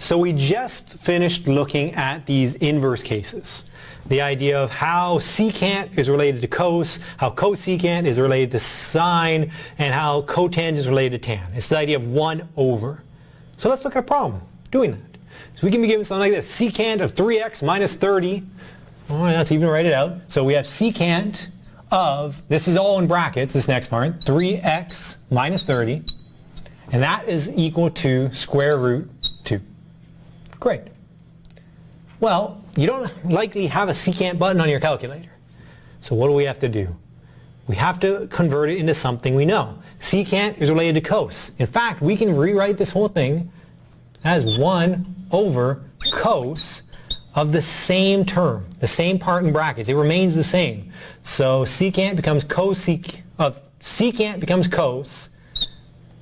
So we just finished looking at these inverse cases. The idea of how secant is related to cos, how cosecant is related to sine, and how cotangent is related to tan. It's the idea of 1 over. So let's look at a problem doing that. So we can be given something like this. Secant of 3x minus 30. Oh, let's even write it out. So we have secant of, this is all in brackets, this next part, 3x minus 30. And that is equal to square root 2. Great. Well, you don't likely have a secant button on your calculator. So what do we have to do? We have to convert it into something we know. Secant is related to cos. In fact, we can rewrite this whole thing as 1 over cos of the same term, the same part in brackets. It remains the same. So secant becomes cosec of uh, secant becomes cos.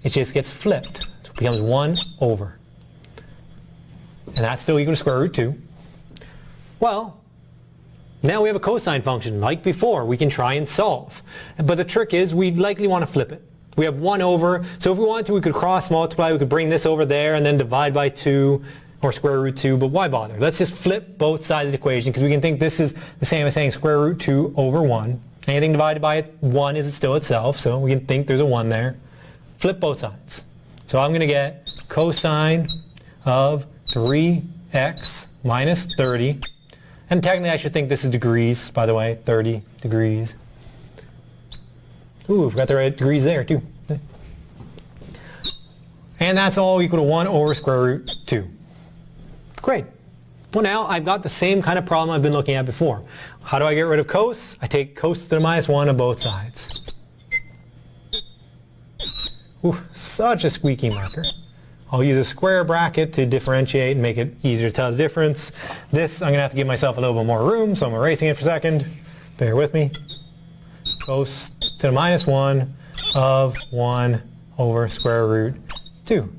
It just gets flipped. So it becomes 1 over. And that's still equal to square root 2. Well, now we have a cosine function. Like before, we can try and solve. But the trick is we'd likely want to flip it. We have 1 over, so if we wanted to, we could cross multiply, we could bring this over there and then divide by 2 or square root 2, but why bother? Let's just flip both sides of the equation because we can think this is the same as saying square root 2 over 1. Anything divided by 1 is still itself, so we can think there's a 1 there. Flip both sides. So I'm going to get cosine of 3x minus 30. And technically I should think this is degrees, by the way, 30 degrees. Ooh, I've got the right degrees there too. And that's all equal to 1 over square root 2. Great. Well now I've got the same kind of problem I've been looking at before. How do I get rid of cos? I take cos to the minus 1 on both sides. Ooh, such a squeaky marker. I'll use a square bracket to differentiate and make it easier to tell the difference. This, I'm going to have to give myself a little bit more room, so I'm erasing it for a second. Bear with me. Cos to the minus 1 of 1 over square root 2.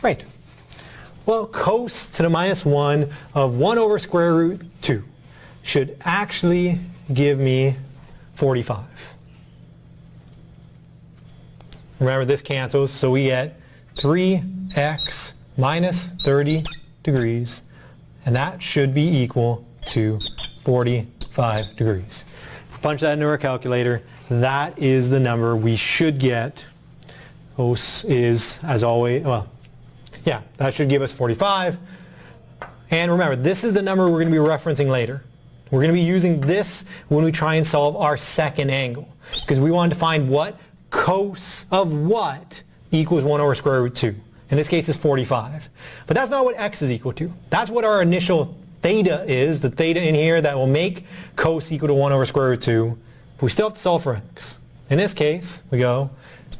Great. Well, cos to the minus 1 of 1 over square root 2 should actually give me 45. Remember this cancels, so we get 3x minus 30 degrees, and that should be equal to 45 degrees. Punch that into our calculator. That is the number we should get. OS is, as always, well, yeah, that should give us 45. And remember, this is the number we're going to be referencing later. We're going to be using this when we try and solve our second angle. Because we wanted to find what cos of what equals 1 over square root 2. In this case, it's 45. But that's not what x is equal to. That's what our initial theta is, the theta in here that will make cos equal to 1 over square root 2. But we still have to solve for x. In this case, we go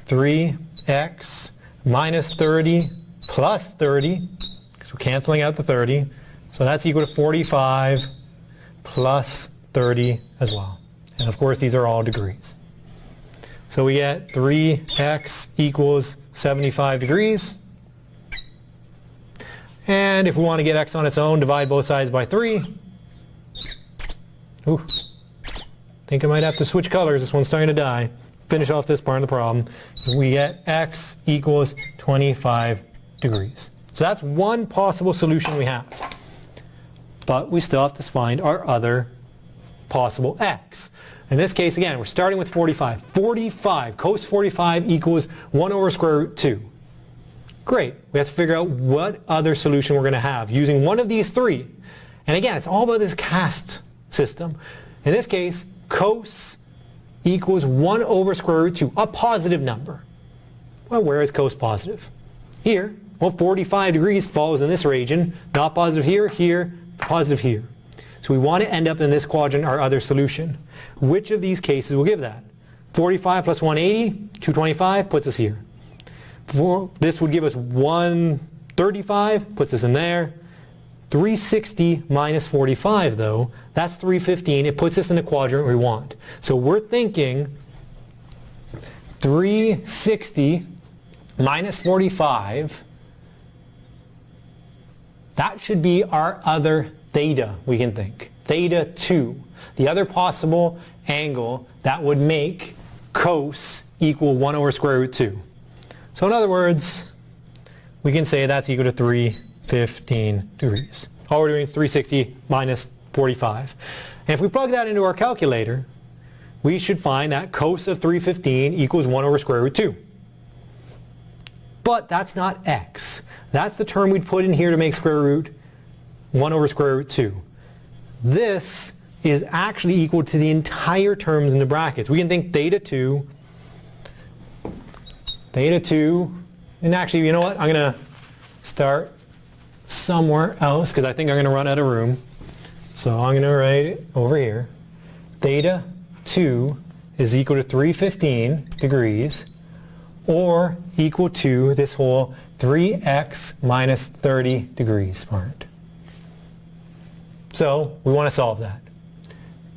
3x minus 30 plus 30, because we're canceling out the 30. So that's equal to 45 plus 30 as well. And of course, these are all degrees. So we get 3x equals 75 degrees. And if we want to get x on its own, divide both sides by 3. Ooh. think I might have to switch colors. This one's starting to die. Finish off this part of the problem. We get x equals 25 degrees. So that's one possible solution we have. But we still have to find our other possible x. In this case, again, we're starting with 45. 45, cos 45 equals 1 over square root 2. Great. We have to figure out what other solution we're going to have using one of these three. And again, it's all about this cast system. In this case, cos equals 1 over square root 2, a positive number. Well, where is cos positive? Here. Well, 45 degrees falls in this region. Not positive here, here, positive here. So we want to end up in this quadrant, our other solution. Which of these cases will give that? 45 plus 180, 225, puts us here. For, this would give us 135, puts us in there. 360 minus 45 though, that's 315. It puts us in the quadrant we want. So we're thinking 360 minus 45, that should be our other theta we can think. Theta 2. The other possible angle that would make cos equal 1 over square root 2. So in other words, we can say that's equal to 315 degrees. All we're doing is 360 minus 45. And if we plug that into our calculator, we should find that cos of 315 equals 1 over square root 2. But that's not x. That's the term we'd put in here to make square root 1 over square root 2. This is actually equal to the entire terms in the brackets. We can think theta 2, theta 2, and actually, you know what? I'm going to start somewhere else because I think I'm going to run out of room. So I'm going to write it over here. Theta 2 is equal to 315 degrees or equal to this whole 3x minus 30 degrees part. So we want to solve that.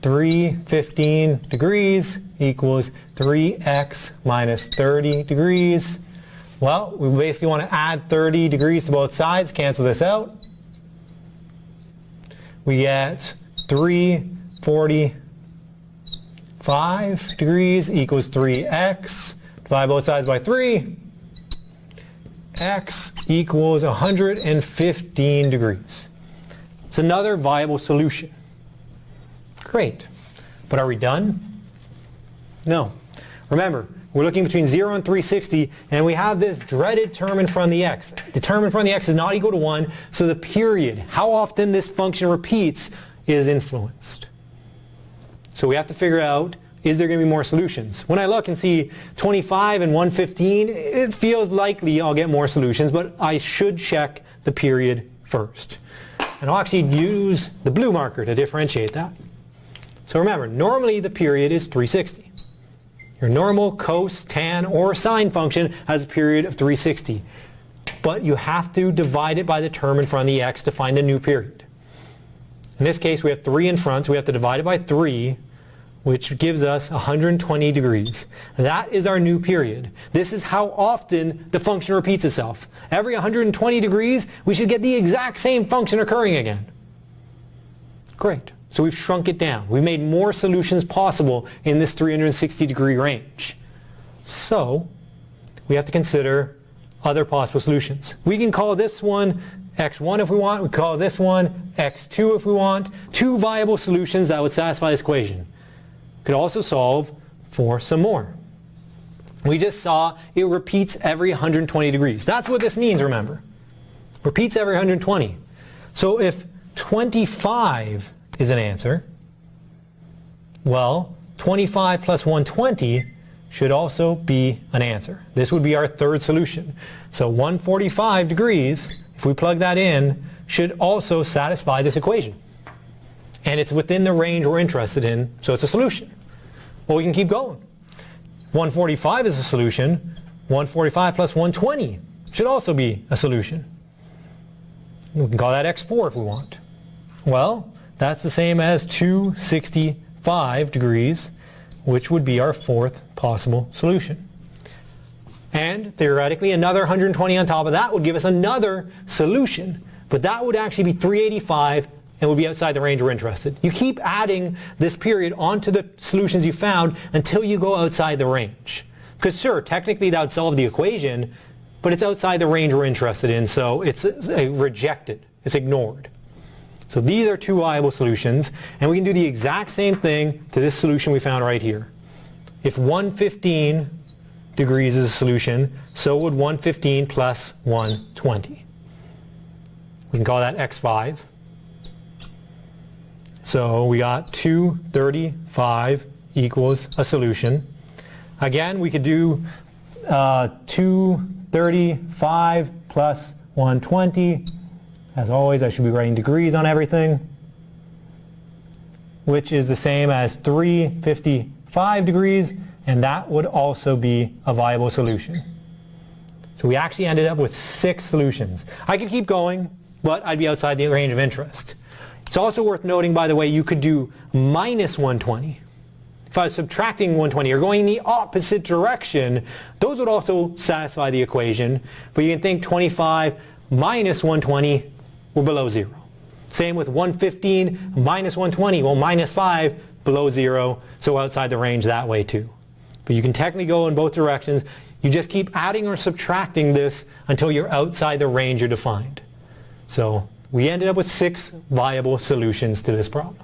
315 degrees equals 3x minus 30 degrees. Well, we basically want to add 30 degrees to both sides, cancel this out. We get 345 degrees equals 3x. Divide both sides by 3. x equals 115 degrees. It's another viable solution. Great. But are we done? No. Remember, we're looking between 0 and 360, and we have this dreaded term in front of the x. The term in front of the x is not equal to 1, so the period, how often this function repeats, is influenced. So we have to figure out, is there going to be more solutions? When I look and see 25 and 115, it feels likely I'll get more solutions, but I should check the period first. And I'll actually use the blue marker to differentiate that. So remember, normally the period is 360. Your normal cos, tan, or sine function has a period of 360. But you have to divide it by the term in front of the x to find the new period. In this case, we have 3 in front, so we have to divide it by 3, which gives us 120 degrees. That is our new period. This is how often the function repeats itself. Every 120 degrees, we should get the exact same function occurring again. Great. So we've shrunk it down. We've made more solutions possible in this 360 degree range. So we have to consider other possible solutions. We can call this one x1 if we want. We call this one x2 if we want. Two viable solutions that would satisfy this equation. Could also solve for some more. We just saw it repeats every 120 degrees. That's what this means, remember. Repeats every 120. So if 25 is an answer, well, 25 plus 120 should also be an answer. This would be our third solution. So 145 degrees, if we plug that in, should also satisfy this equation. And it's within the range we're interested in, so it's a solution. Well, we can keep going. 145 is a solution. 145 plus 120 should also be a solution. We can call that x4 if we want. Well, that's the same as 265 degrees, which would be our fourth possible solution. And theoretically, another 120 on top of that would give us another solution. But that would actually be 385 and would be outside the range we're interested. You keep adding this period onto the solutions you found until you go outside the range. Because sure, technically that would solve the equation, but it's outside the range we're interested in, so it's uh, rejected. It's ignored. So these are two viable solutions, and we can do the exact same thing to this solution we found right here. If 115 degrees is a solution, so would 115 plus 120. We can call that x5. So we got 235 equals a solution. Again, we could do uh, 235 plus 120 as always, I should be writing degrees on everything, which is the same as 355 degrees, and that would also be a viable solution. So we actually ended up with six solutions. I could keep going, but I'd be outside the range of interest. It's also worth noting, by the way, you could do minus 120. If I was subtracting 120 or going in the opposite direction, those would also satisfy the equation. But you can think 25 minus 120 we're below zero. Same with 115 minus 120, well minus 5 below zero, so outside the range that way too. But you can technically go in both directions. You just keep adding or subtracting this until you're outside the range you're defined. So we ended up with six viable solutions to this problem.